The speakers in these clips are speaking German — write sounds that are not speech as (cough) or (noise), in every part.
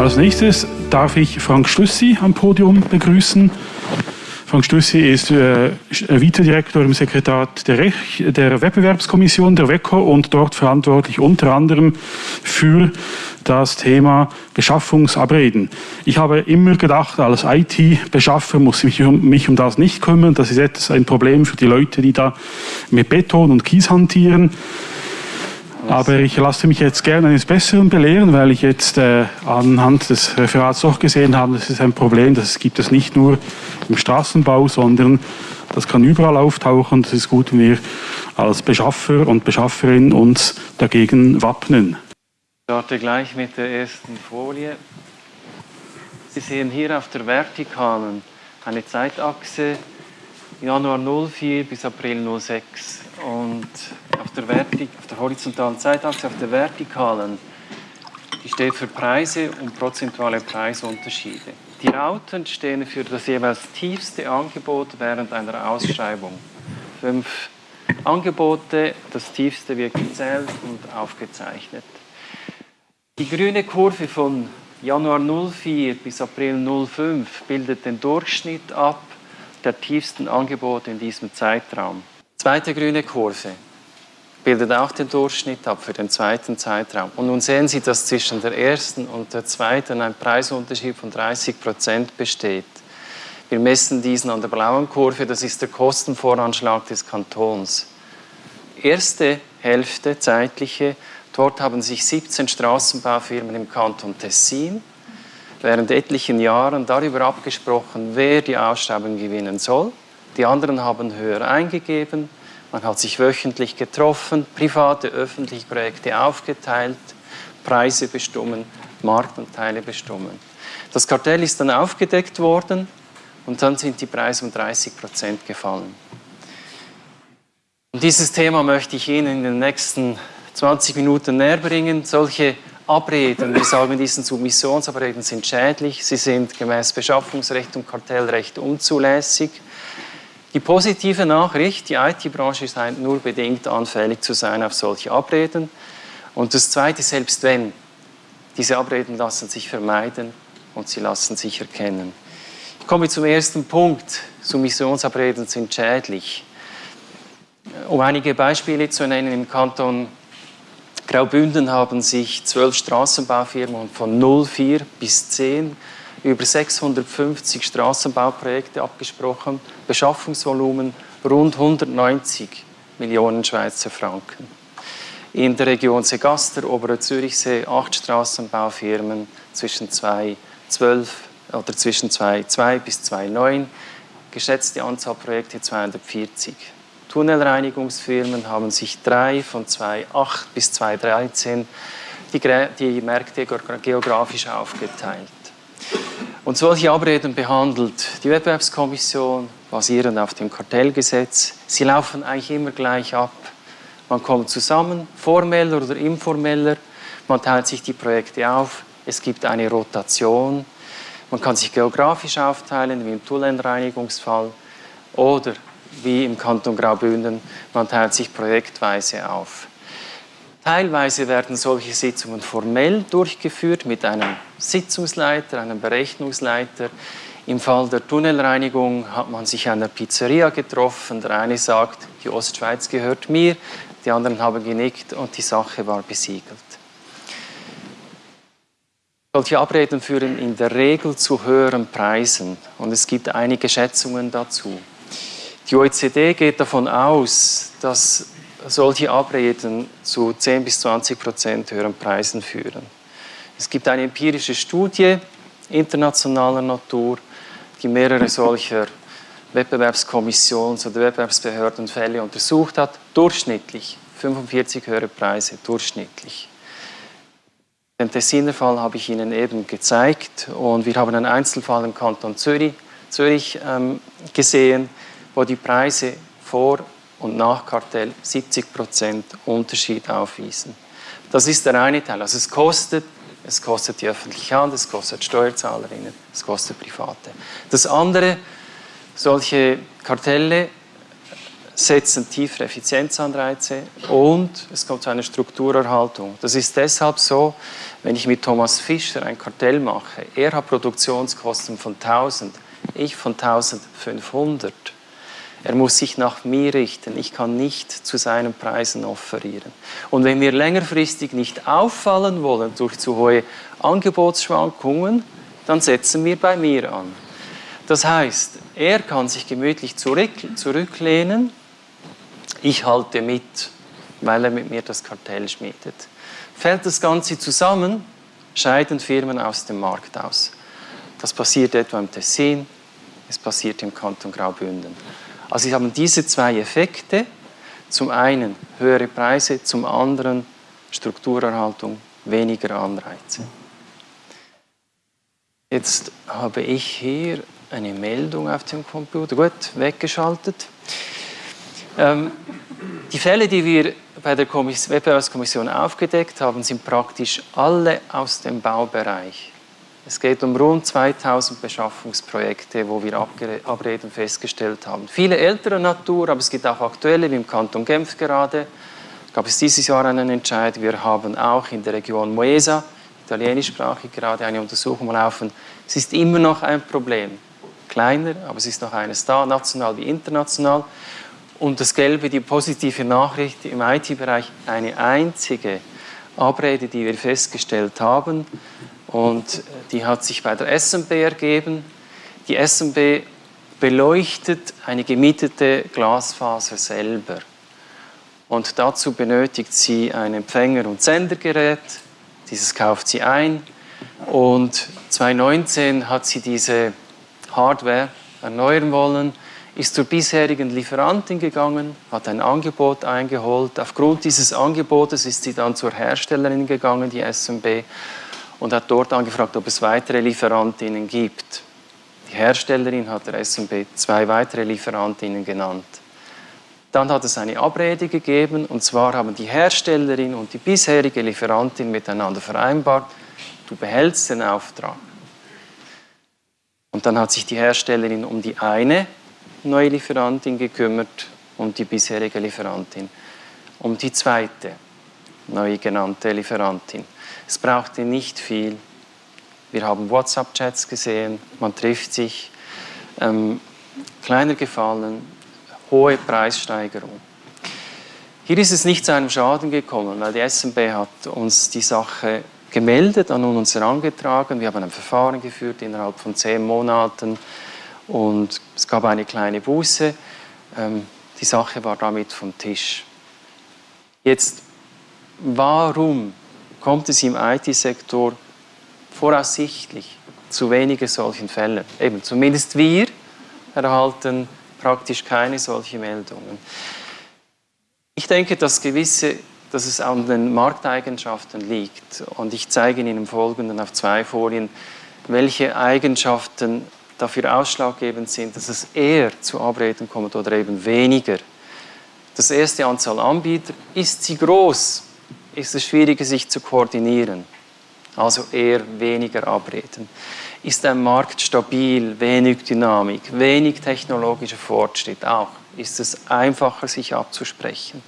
Als nächstes darf ich Frank Stüssi am Podium begrüßen. Frank Stüssi ist äh, Vizedirektor im Sekretariat der, Rech der Wettbewerbskommission der WECO und dort verantwortlich unter anderem für das Thema Beschaffungsabreden. Ich habe immer gedacht, als IT-Beschaffer muss ich mich um, das nicht kümmern. Das ist etwas ein Problem für die Leute, die da mit Beton und Kies hantieren. Aber ich lasse mich jetzt gerne eines Besseren belehren, weil ich jetzt äh, anhand des Referats doch gesehen habe, das ist ein Problem, das gibt es nicht nur im Straßenbau, sondern das kann überall auftauchen. Das ist gut, wenn wir als Beschaffer und Beschafferin uns dagegen wappnen. Ich starte gleich mit der ersten Folie. Sie sehen hier auf der Vertikalen eine Zeitachse Januar 04 bis April 06 und auf der, auf der horizontalen Zeitachse, auf der vertikalen, die steht für Preise und prozentuale Preisunterschiede. Die Rauten stehen für das jeweils tiefste Angebot während einer Ausschreibung. Fünf Angebote, das tiefste wird gezählt und aufgezeichnet. Die grüne Kurve von Januar 04 bis April 05 bildet den Durchschnitt ab der tiefsten Angebote in diesem Zeitraum. Zweite grüne Kurve bildet auch den Durchschnitt ab für den zweiten Zeitraum. Und nun sehen Sie, dass zwischen der ersten und der zweiten ein Preisunterschied von 30 Prozent besteht. Wir messen diesen an der blauen Kurve, das ist der Kostenvoranschlag des Kantons. Erste Hälfte, zeitliche, dort haben sich 17 Straßenbaufirmen im Kanton Tessin während etlichen Jahren darüber abgesprochen, wer die Ausschreibung gewinnen soll. Die anderen haben höher eingegeben, man hat sich wöchentlich getroffen, private, öffentliche Projekte aufgeteilt, Preise bestimmen, Marktanteile bestimmen. Das Kartell ist dann aufgedeckt worden und dann sind die Preise um 30 Prozent gefallen. Und dieses Thema möchte ich Ihnen in den nächsten 20 Minuten näher bringen. Solche Abreden, wir sagen, diese Submissionsabreden sind schädlich, sie sind gemäß Beschaffungsrecht und Kartellrecht unzulässig. Die positive Nachricht, die IT-Branche scheint nur bedingt anfällig zu sein auf solche Abreden. Und das Zweite, selbst wenn, diese Abreden lassen sich vermeiden und sie lassen sich erkennen. Ich komme zum ersten Punkt. Submissionsabreden sind schädlich. Um einige Beispiele zu nennen, im Kanton Graubünden haben sich zwölf Straßenbaufirmen von 04 bis 10 über 650 Straßenbauprojekte abgesprochen, Beschaffungsvolumen rund 190 Millionen Schweizer Franken. In der Region Segaster, Obere Zürichsee, acht Straßenbaufirmen zwischen 2012 oder zwischen 2,2 bis 2,9, geschätzte Anzahl Projekte 240. Tunnelreinigungsfirmen haben sich drei von 2008 bis 2013 die, die Märkte geografisch aufgeteilt. Und solche Abreden behandelt die Wettbewerbskommission basierend auf dem Kartellgesetz. Sie laufen eigentlich immer gleich ab. Man kommt zusammen, formeller oder informeller, man teilt sich die Projekte auf, es gibt eine Rotation, man kann sich geografisch aufteilen, wie im Tullenreinigungsfall, oder wie im Kanton Graubünden, man teilt sich projektweise auf. Teilweise werden solche Sitzungen formell durchgeführt mit einem Sitzungsleiter, einem Berechnungsleiter. Im Fall der Tunnelreinigung hat man sich der Pizzeria getroffen. Der eine sagt, die Ostschweiz gehört mir, die anderen haben genickt und die Sache war besiegelt. Solche Abreden führen in der Regel zu höheren Preisen und es gibt einige Schätzungen dazu. Die OECD geht davon aus, dass solche Abreden zu 10 bis 20 Prozent höheren Preisen führen. Es gibt eine empirische Studie internationaler Natur, die mehrere solcher Wettbewerbskommissions- oder Wettbewerbsbehördenfälle untersucht hat, durchschnittlich 45 höhere Preise, durchschnittlich. Den Tessiner Fall habe ich Ihnen eben gezeigt und wir haben einen Einzelfall im Kanton Zürich, Zürich ähm, gesehen, wo die Preise vor und nach Kartell 70% Unterschied aufwiesen. Das ist der eine Teil. Also es kostet, es kostet die öffentliche Hand, es kostet Steuerzahlerinnen, es kostet Private. Das andere, solche Kartelle setzen tiefere Effizienzanreize und es kommt zu einer Strukturerhaltung. Das ist deshalb so, wenn ich mit Thomas Fischer ein Kartell mache, er hat Produktionskosten von 1000, ich von 1500. Er muss sich nach mir richten. Ich kann nicht zu seinen Preisen offerieren. Und wenn wir längerfristig nicht auffallen wollen durch zu hohe Angebotsschwankungen, dann setzen wir bei mir an. Das heißt, er kann sich gemütlich zurück, zurücklehnen, ich halte mit, weil er mit mir das Kartell schmiedet. Fällt das Ganze zusammen, scheiden Firmen aus dem Markt aus. Das passiert etwa im Tessin, es passiert im Kanton Graubünden. Also Sie haben diese zwei Effekte, zum einen höhere Preise, zum anderen Strukturerhaltung, weniger Anreize. Jetzt habe ich hier eine Meldung auf dem Computer. Gut, weggeschaltet. Ähm, die Fälle, die wir bei der Wettbewerbskommission aufgedeckt haben, sind praktisch alle aus dem Baubereich. Es geht um rund 2000 Beschaffungsprojekte, wo wir Abreden festgestellt haben. Viele ältere Natur, aber es gibt auch aktuelle, wie im Kanton Genf gerade. Gab es dieses Jahr einen Entscheid. Wir haben auch in der Region Moesa, italienischsprachig, gerade eine Untersuchung laufen. Es ist immer noch ein Problem. Kleiner, aber es ist noch eines da, national wie international. Und das Gelbe, die positive Nachricht im IT-Bereich, eine einzige Abrede, die wir festgestellt haben. Und die hat sich bei der SMB ergeben. Die SMB beleuchtet eine gemietete Glasfaser selber. Und dazu benötigt sie ein Empfänger- und Sendergerät. Dieses kauft sie ein. Und 2019 hat sie diese Hardware erneuern wollen ist zur bisherigen Lieferantin gegangen, hat ein Angebot eingeholt. Aufgrund dieses Angebotes ist sie dann zur Herstellerin gegangen, die SMB, und hat dort angefragt, ob es weitere Lieferantinnen gibt. Die Herstellerin hat der SMB zwei weitere Lieferantinnen genannt. Dann hat es eine Abrede gegeben, und zwar haben die Herstellerin und die bisherige Lieferantin miteinander vereinbart, du behältst den Auftrag. Und dann hat sich die Herstellerin um die eine neue Lieferantin gekümmert und die bisherige Lieferantin um die zweite neu genannte Lieferantin. Es brauchte nicht viel. Wir haben WhatsApp-Chats gesehen, man trifft sich. Ähm, kleiner Gefallen, hohe Preissteigerung. Hier ist es nicht zu einem Schaden gekommen, weil die SMB hat uns die Sache gemeldet, an uns herangetragen. Wir haben ein Verfahren geführt innerhalb von zehn Monaten und es gab eine kleine Buße. Ähm, die Sache war damit vom Tisch. Jetzt, warum kommt es im IT-Sektor voraussichtlich zu wenigen solchen Fällen? Eben, zumindest wir erhalten praktisch keine solchen Meldungen. Ich denke, dass, gewisse, dass es an den Markteigenschaften liegt. Und ich zeige Ihnen im Folgenden auf zwei Folien, welche Eigenschaften dafür ausschlaggebend sind, dass es eher zu Abreden kommt oder eben weniger. Das erste Anzahl Anbieter, ist sie groß, ist es schwieriger, sich zu koordinieren. Also eher weniger Abreden. Ist ein Markt stabil, wenig Dynamik, wenig technologischer Fortschritt auch, ist es einfacher, sich abzusprechen.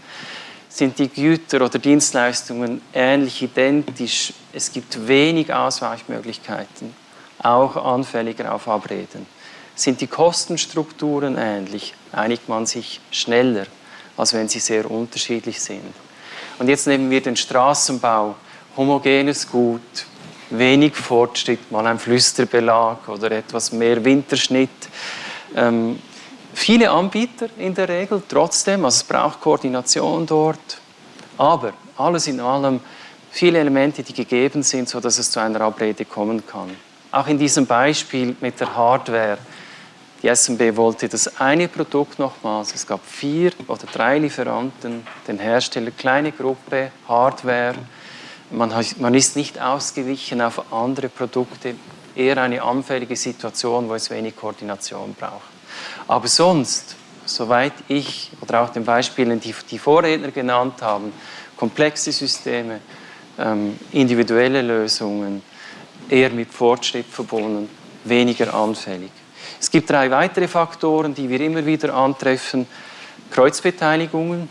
Sind die Güter oder Dienstleistungen ähnlich identisch? Es gibt wenig Ausweichmöglichkeiten auch anfälliger auf Abreden. Sind die Kostenstrukturen ähnlich, einigt man sich schneller, als wenn sie sehr unterschiedlich sind. Und jetzt nehmen wir den Straßenbau, homogenes Gut, wenig Fortschritt, mal ein Flüsterbelag oder etwas mehr Winterschnitt. Ähm, viele Anbieter in der Regel, trotzdem, also es braucht Koordination dort, aber alles in allem viele Elemente, die gegeben sind, sodass es zu einer Abrede kommen kann. Auch in diesem Beispiel mit der Hardware. Die SMB wollte das eine Produkt nochmals. Es gab vier oder drei Lieferanten, den Hersteller, kleine Gruppe, Hardware. Man, man ist nicht ausgewichen auf andere Produkte, eher eine anfällige Situation, wo es wenig Koordination braucht. Aber sonst, soweit ich oder auch den Beispielen, die die Vorredner genannt haben, komplexe Systeme, ähm, individuelle Lösungen, eher mit Fortschritt verbunden, weniger anfällig. Es gibt drei weitere Faktoren, die wir immer wieder antreffen. Kreuzbeteiligungen.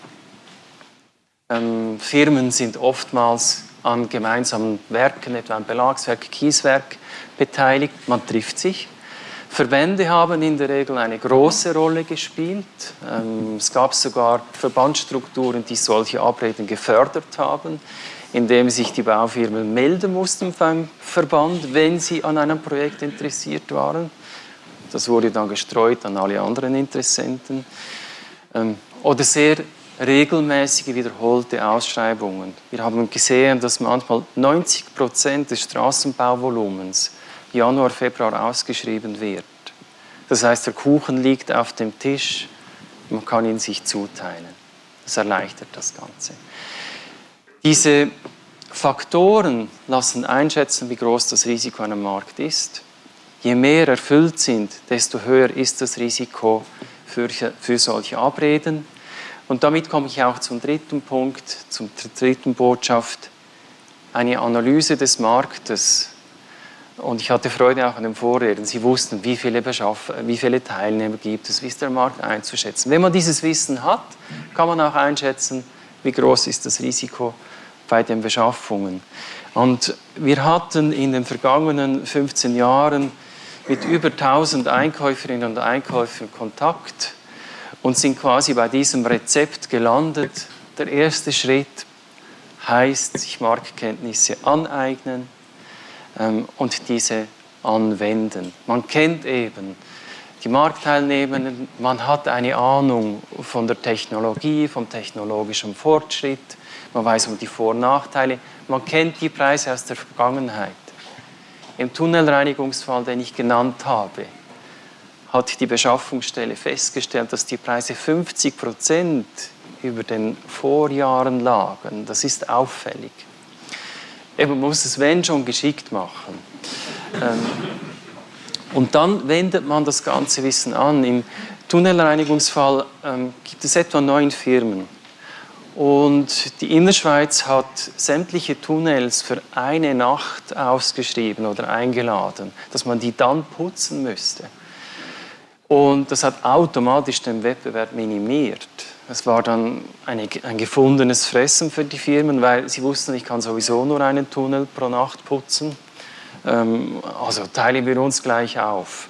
Ähm, Firmen sind oftmals an gemeinsamen Werken, etwa ein Belagswerk, Kieswerk, beteiligt. Man trifft sich. Verbände haben in der Regel eine große Rolle gespielt. Ähm, es gab sogar Verbandsstrukturen, die solche Abreden gefördert haben, indem sich die Baufirmen melden mussten beim Verband, wenn sie an einem Projekt interessiert waren. Das wurde dann gestreut an alle anderen Interessenten. Ähm, oder sehr regelmäßige, wiederholte Ausschreibungen. Wir haben gesehen, dass manchmal 90 Prozent des Straßenbauvolumens Januar, Februar ausgeschrieben wird. Das heißt, der Kuchen liegt auf dem Tisch, man kann ihn sich zuteilen. Das erleichtert das Ganze. Diese Faktoren lassen einschätzen, wie groß das Risiko an einem Markt ist. Je mehr erfüllt sind, desto höher ist das Risiko für, für solche Abreden. Und damit komme ich auch zum dritten Punkt, zur dritten Botschaft. Eine Analyse des Marktes und ich hatte Freude auch an den Vorreden. Sie wussten, wie viele, Beschaff wie viele Teilnehmer gibt es, wie ist der Markt einzuschätzen. Wenn man dieses Wissen hat, kann man auch einschätzen, wie groß ist das Risiko bei den Beschaffungen. Und wir hatten in den vergangenen 15 Jahren mit über 1000 Einkäuferinnen und Einkäufern Kontakt und sind quasi bei diesem Rezept gelandet. Der erste Schritt heißt, sich Marktkenntnisse aneignen, ähm, und diese anwenden. Man kennt eben die Marktteilnehmenden, man hat eine Ahnung von der Technologie, vom technologischen Fortschritt, man weiß um die Vor- und Nachteile, man kennt die Preise aus der Vergangenheit. Im Tunnelreinigungsfall, den ich genannt habe, hat die Beschaffungsstelle festgestellt, dass die Preise 50 Prozent über den Vorjahren lagen. Das ist auffällig. Man muss es, wenn schon, geschickt machen. Ähm, und dann wendet man das ganze Wissen an. Im Tunnelreinigungsfall ähm, gibt es etwa neun Firmen. Und die Innerschweiz hat sämtliche Tunnels für eine Nacht ausgeschrieben oder eingeladen, dass man die dann putzen müsste. Und das hat automatisch den Wettbewerb minimiert. Es war dann eine, ein gefundenes Fressen für die Firmen, weil sie wussten, ich kann sowieso nur einen Tunnel pro Nacht putzen. Ähm, also teilen wir uns gleich auf.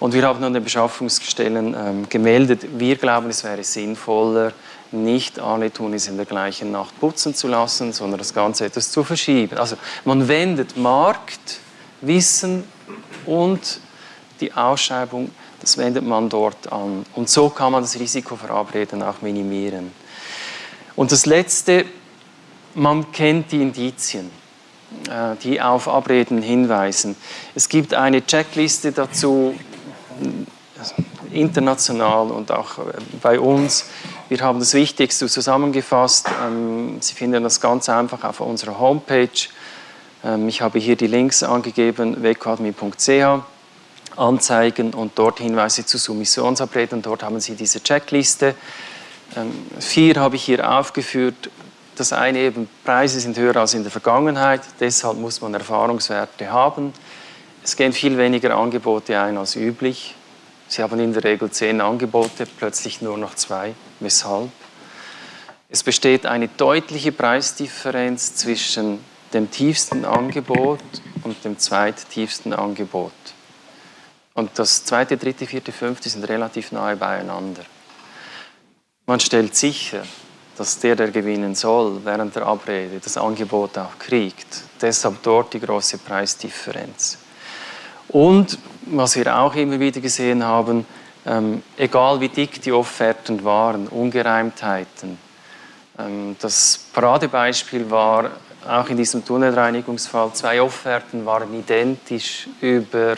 Und wir haben an den Beschaffungsstellen ähm, gemeldet, wir glauben, es wäre sinnvoller, nicht alle Tunnels in der gleichen Nacht putzen zu lassen, sondern das Ganze etwas zu verschieben. Also man wendet Markt, Wissen und die Ausschreibung das wendet man dort an. Und so kann man das Risiko für Abreden auch minimieren. Und das Letzte, man kennt die Indizien, äh, die auf Abreden hinweisen. Es gibt eine Checkliste dazu, international und auch äh, bei uns. Wir haben das Wichtigste zusammengefasst. Ähm, Sie finden das ganz einfach auf unserer Homepage. Ähm, ich habe hier die Links angegeben, wecadmi.ch. Anzeigen und dort Hinweise zu Submissionsabreden. Dort haben Sie diese Checkliste. Ähm, vier habe ich hier aufgeführt. Das eine eben, Preise sind höher als in der Vergangenheit, deshalb muss man Erfahrungswerte haben. Es gehen viel weniger Angebote ein als üblich. Sie haben in der Regel zehn Angebote, plötzlich nur noch zwei. Weshalb? Es besteht eine deutliche Preisdifferenz zwischen dem tiefsten Angebot und dem zweittiefsten Angebot. Und das zweite, dritte, vierte, fünfte sind relativ nahe beieinander. Man stellt sicher, dass der, der gewinnen soll, während der Abrede das Angebot auch kriegt. Deshalb dort die große Preisdifferenz. Und was wir auch immer wieder gesehen haben, ähm, egal wie dick die Offerten waren, Ungereimtheiten. Ähm, das Paradebeispiel war auch in diesem Tunnelreinigungsfall, zwei Offerten waren identisch über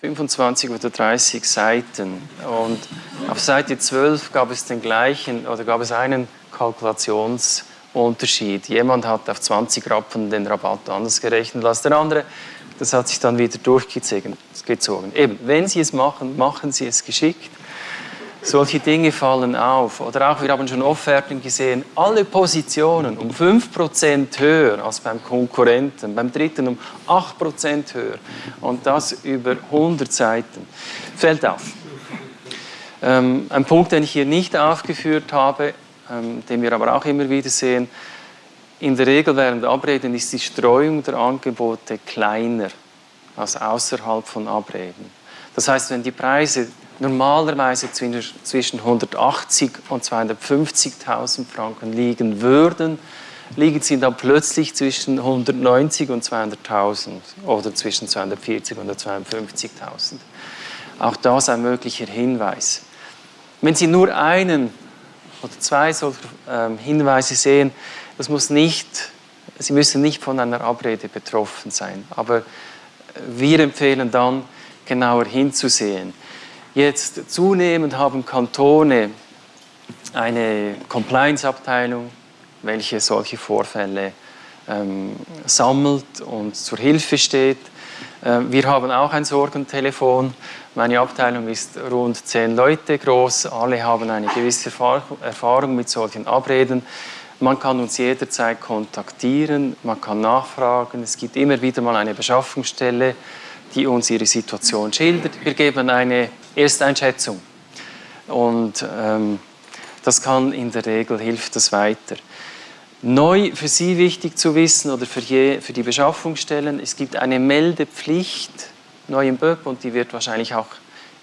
25 oder 30 Seiten. Und auf Seite 12 gab es den gleichen oder gab es einen Kalkulationsunterschied. Jemand hat auf 20 Rappen den Rabatt anders gerechnet als der andere. Das hat sich dann wieder durchgezogen. Eben, wenn Sie es machen, machen Sie es geschickt. Solche Dinge fallen auf. Oder auch, wir haben schon Offerten gesehen, alle Positionen um 5% höher als beim Konkurrenten, beim dritten um 8% höher. Und das über 100 Seiten. Fällt auf. Ähm, ein Punkt, den ich hier nicht aufgeführt habe, ähm, den wir aber auch immer wieder sehen, in der Regel während Abreden ist die Streuung der Angebote kleiner als außerhalb von Abreden. Das heißt, wenn die Preise normalerweise zwischen 180 und 250.000 Franken liegen würden, liegen sie dann plötzlich zwischen 190 und 200.000 oder zwischen 240 und 250.000. Auch das ein möglicher Hinweis. Wenn Sie nur einen oder zwei solcher ähm, Hinweise sehen, das muss nicht, Sie müssen nicht von einer Abrede betroffen sein, aber wir empfehlen dann, genauer hinzusehen. Jetzt zunehmend haben Kantone eine Compliance-Abteilung, welche solche Vorfälle ähm, sammelt und zur Hilfe steht. Äh, wir haben auch ein Sorgentelefon. Meine Abteilung ist rund zehn Leute groß. Alle haben eine gewisse Erfahrung mit solchen Abreden. Man kann uns jederzeit kontaktieren, man kann nachfragen. Es gibt immer wieder mal eine Beschaffungsstelle, die uns ihre Situation schildert. Wir geben eine Ersteinschätzung und ähm, das kann in der Regel hilft das weiter. Neu für Sie wichtig zu wissen oder für, je, für die Beschaffungsstellen, es gibt eine Meldepflicht neu im BÖP und die wird wahrscheinlich auch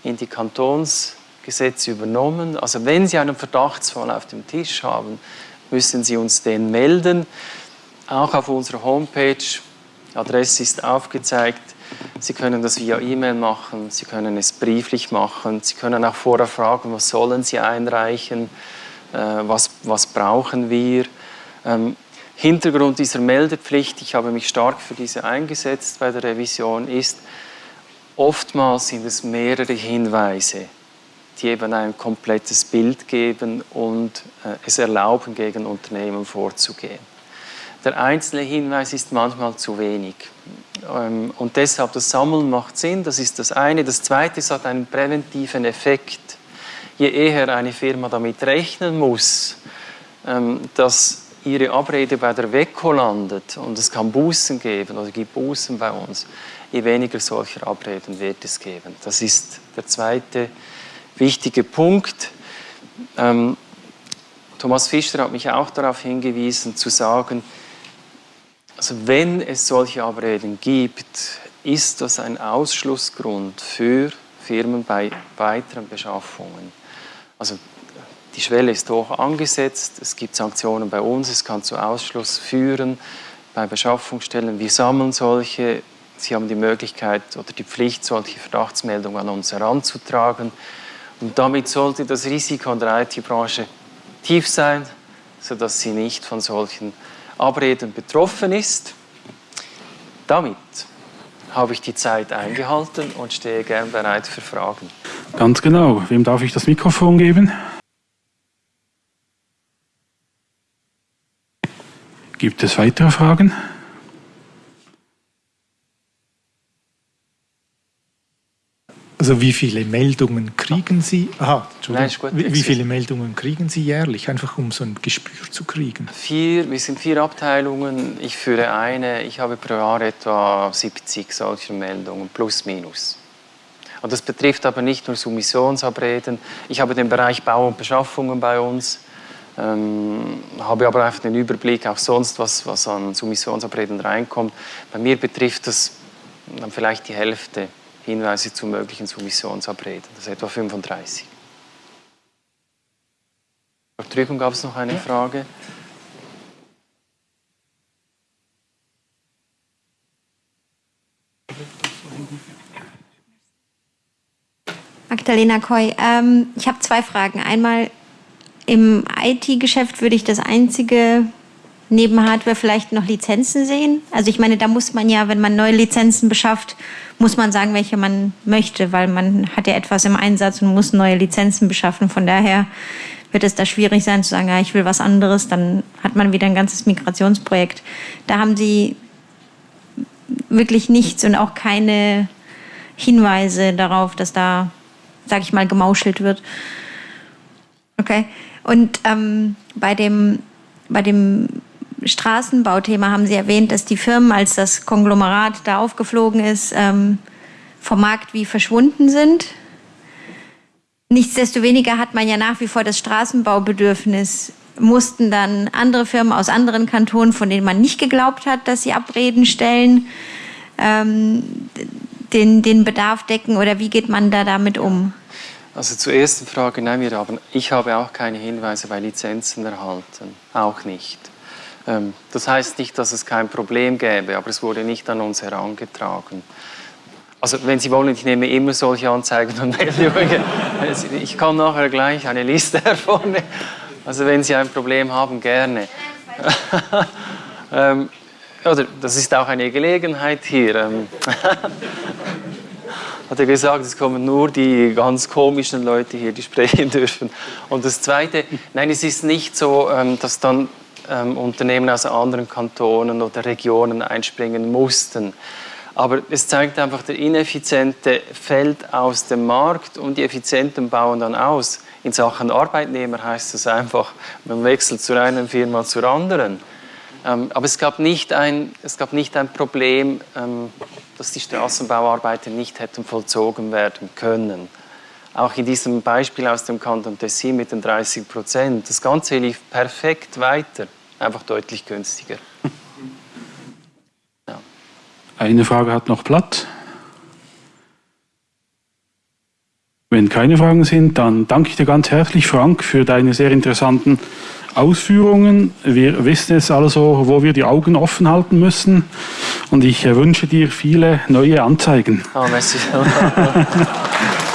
in die Kantonsgesetze übernommen. Also wenn Sie einen Verdachtsfall auf dem Tisch haben, müssen Sie uns den melden. Auch auf unserer Homepage, Adresse ist aufgezeigt, Sie können das via E-Mail machen, Sie können es brieflich machen, Sie können auch vorher fragen, was sollen Sie einreichen, äh, was, was brauchen wir. Ähm, Hintergrund dieser Meldepflicht, ich habe mich stark für diese eingesetzt bei der Revision, ist, oftmals sind es mehrere Hinweise, die eben ein komplettes Bild geben und äh, es erlauben, gegen Unternehmen vorzugehen. Der einzelne Hinweis ist manchmal zu wenig. Ähm, und deshalb das Sammeln macht Sinn, das ist das eine. Das zweite, es hat einen präventiven Effekt. Je eher eine Firma damit rechnen muss, ähm, dass ihre Abrede bei der WECO landet und es kann Bußen geben oder gibt Bußen bei uns, je weniger solcher Abreden wird es geben. Das ist der zweite wichtige Punkt. Ähm, Thomas Fischer hat mich auch darauf hingewiesen, zu sagen, also wenn es solche Abreden gibt, ist das ein Ausschlussgrund für Firmen bei weiteren Beschaffungen. Also die Schwelle ist hoch angesetzt, es gibt Sanktionen bei uns, es kann zu Ausschluss führen bei Beschaffungsstellen. Wir sammeln solche, Sie haben die Möglichkeit oder die Pflicht, solche Verdachtsmeldungen an uns heranzutragen. Und damit sollte das Risiko in der IT-Branche tief sein, sodass sie nicht von solchen Abreden betroffen ist. Damit habe ich die Zeit eingehalten und stehe gern bereit für Fragen. Ganz genau. Wem darf ich das Mikrofon geben? Gibt es weitere Fragen? Also wie viele Meldungen kriegen Sie? Aha, Nein, gut, wie, wie, viele Meldungen kriegen Sie jährlich, einfach um so ein Gespür zu kriegen? Vier, wir sind vier Abteilungen. Ich führe eine. Ich habe pro Jahr etwa 70 solcher Meldungen, plus minus. Und das betrifft aber nicht nur Submissionsabreden. Ich habe den Bereich Bau und Beschaffungen bei uns. Ähm, habe aber einfach den Überblick auch sonst, was, was an Submissionsabreden reinkommt. Bei mir betrifft das dann vielleicht die Hälfte Hinweise zu möglichen Submissionsabreden. Das ist etwa 35. Drüben gab es noch eine Frage. Magdalena Koy, ähm, ich habe zwei Fragen. Einmal im IT-Geschäft würde ich das einzige neben Hardware vielleicht noch Lizenzen sehen. Also ich meine, da muss man ja, wenn man neue Lizenzen beschafft, muss man sagen, welche man möchte, weil man hat ja etwas im Einsatz und muss neue Lizenzen beschaffen. Von daher wird es da schwierig sein zu sagen, ja, ich will was anderes, dann hat man wieder ein ganzes Migrationsprojekt. Da haben Sie wirklich nichts und auch keine Hinweise darauf, dass da, sag ich mal, gemauschelt wird. Okay. Und ähm, bei dem, bei dem Straßenbauthema haben Sie erwähnt, dass die Firmen, als das Konglomerat da aufgeflogen ist, ähm, vom Markt wie verschwunden sind. nichtsdestoweniger hat man ja nach wie vor das Straßenbaubedürfnis. Mussten dann andere Firmen aus anderen Kantonen, von denen man nicht geglaubt hat, dass sie Abreden stellen, ähm, den, den Bedarf decken oder wie geht man da damit um? Also zur ersten Frage, nein, wir haben, ich habe auch keine Hinweise bei Lizenzen erhalten, auch nicht. Ähm, das heißt nicht, dass es kein Problem gäbe, aber es wurde nicht an uns herangetragen. Also wenn Sie wollen, ich nehme immer solche Anzeigen und Meldungen. Ich kann nachher gleich eine Liste (laughs) hervornehmen. Also wenn Sie ein Problem haben, gerne. ähm, das ist auch eine Gelegenheit hier. Ähm, (laughs) hat er gesagt, es kommen nur die ganz komischen Leute hier, die sprechen dürfen. Und das Zweite, nein, es ist nicht so, dass dann ähm, Unternehmen aus anderen Kantonen oder Regionen einspringen mussten. Aber es zeigt einfach, der Ineffiziente fällt aus dem Markt und die Effizienten bauen dann aus. In Sachen Arbeitnehmer heißt es einfach, man wechselt zu einer Firma zur anderen. Ähm, aber es gab, nicht ein, es gab nicht ein Problem, ähm, dass die Straßenbauarbeiten nicht hätten vollzogen werden können. Auch in diesem Beispiel aus dem Kanton Tessin mit den 30 Prozent. Das Ganze lief perfekt weiter, einfach deutlich günstiger. Ja. Eine Frage hat noch Platz. Wenn keine Fragen sind, dann danke ich dir ganz herzlich, Frank, für deine sehr interessanten Ausführungen. Wir wissen jetzt also, wo wir die Augen offen halten müssen. Und ich wünsche dir viele neue Anzeigen. Oh, merci. (laughs)